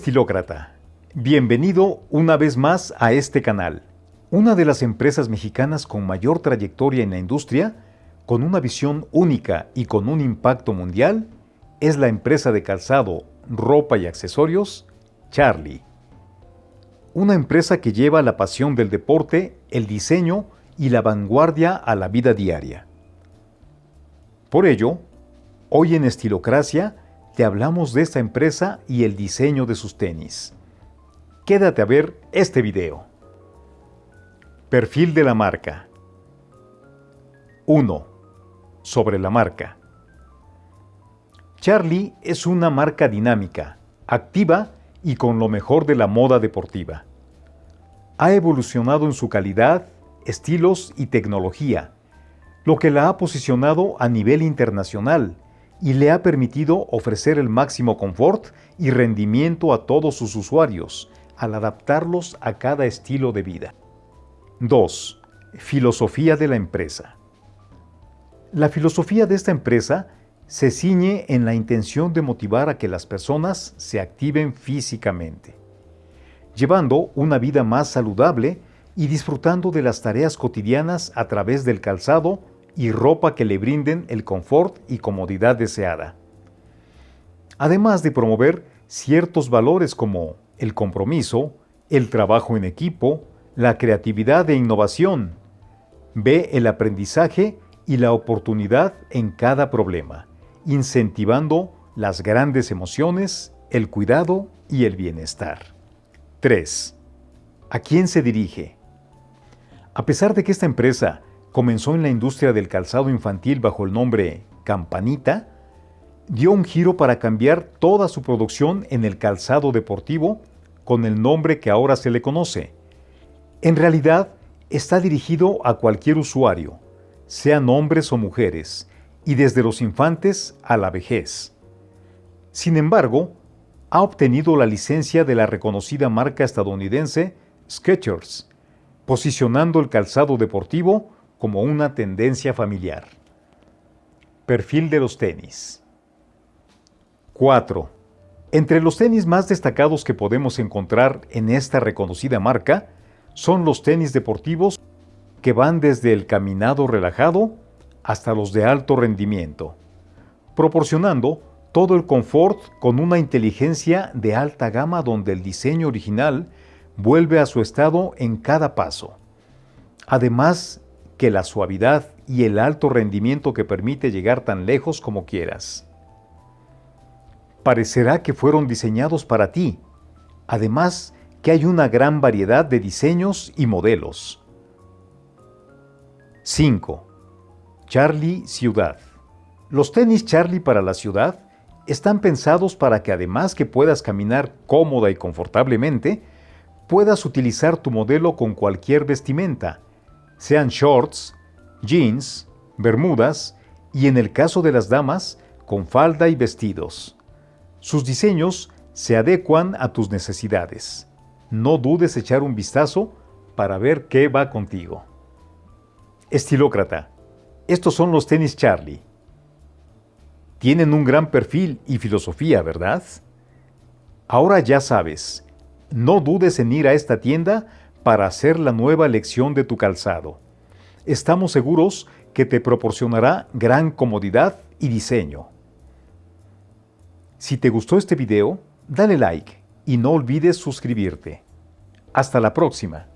estilócrata, bienvenido una vez más a este canal. Una de las empresas mexicanas con mayor trayectoria en la industria, con una visión única y con un impacto mundial, es la empresa de calzado, ropa y accesorios, Charlie. Una empresa que lleva la pasión del deporte, el diseño y la vanguardia a la vida diaria. Por ello, hoy en Estilocracia te hablamos de esta empresa y el diseño de sus tenis. Quédate a ver este video. Perfil de la marca 1. Sobre la marca. Charlie es una marca dinámica, activa y con lo mejor de la moda deportiva. Ha evolucionado en su calidad, estilos y tecnología, lo que la ha posicionado a nivel internacional y le ha permitido ofrecer el máximo confort y rendimiento a todos sus usuarios al adaptarlos a cada estilo de vida. 2. Filosofía de la empresa. La filosofía de esta empresa se ciñe en la intención de motivar a que las personas se activen físicamente, llevando una vida más saludable y disfrutando de las tareas cotidianas a través del calzado y ropa que le brinden el confort y comodidad deseada. Además de promover ciertos valores como el compromiso, el trabajo en equipo, la creatividad e innovación. Ve el aprendizaje y la oportunidad en cada problema, incentivando las grandes emociones, el cuidado y el bienestar. 3. ¿A quién se dirige? A pesar de que esta empresa comenzó en la industria del calzado infantil bajo el nombre Campanita, dio un giro para cambiar toda su producción en el calzado deportivo con el nombre que ahora se le conoce. En realidad, está dirigido a cualquier usuario, sean hombres o mujeres, y desde los infantes a la vejez. Sin embargo, ha obtenido la licencia de la reconocida marca estadounidense Skechers, posicionando el calzado deportivo como una tendencia familiar. Perfil de los tenis. 4. Entre los tenis más destacados que podemos encontrar en esta reconocida marca son los tenis deportivos que van desde el caminado relajado hasta los de alto rendimiento, proporcionando todo el confort con una inteligencia de alta gama donde el diseño original vuelve a su estado en cada paso. Además que la suavidad y el alto rendimiento que permite llegar tan lejos como quieras. Parecerá que fueron diseñados para ti, además que hay una gran variedad de diseños y modelos. 5. Charlie Ciudad. Los tenis Charlie para la ciudad están pensados para que además que puedas caminar cómoda y confortablemente, puedas utilizar tu modelo con cualquier vestimenta, sean shorts, jeans, bermudas y en el caso de las damas, con falda y vestidos. Sus diseños se adecuan a tus necesidades. No dudes echar un vistazo para ver qué va contigo. Estilócrata. Estos son los tenis Charlie. Tienen un gran perfil y filosofía, ¿verdad? Ahora ya sabes, no dudes en ir a esta tienda para hacer la nueva elección de tu calzado. Estamos seguros que te proporcionará gran comodidad y diseño. Si te gustó este video, dale like y no olvides suscribirte. Hasta la próxima.